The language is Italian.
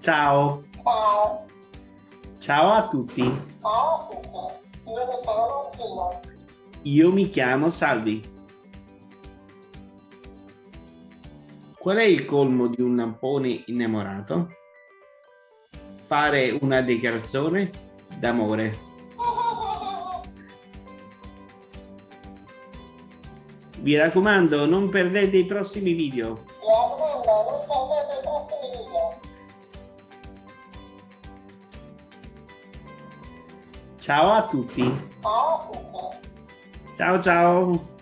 Ciao. Ciao. Ciao a tutti. Ciao a tutti. Io mi chiamo Martina. Io mi chiamo Salvi. Qual è il colmo di un lampone innamorato? Fare una dichiarazione d'amore. Vi raccomando, non perdete i prossimi video. Ciao a tutti. Ciao ciao. ciao.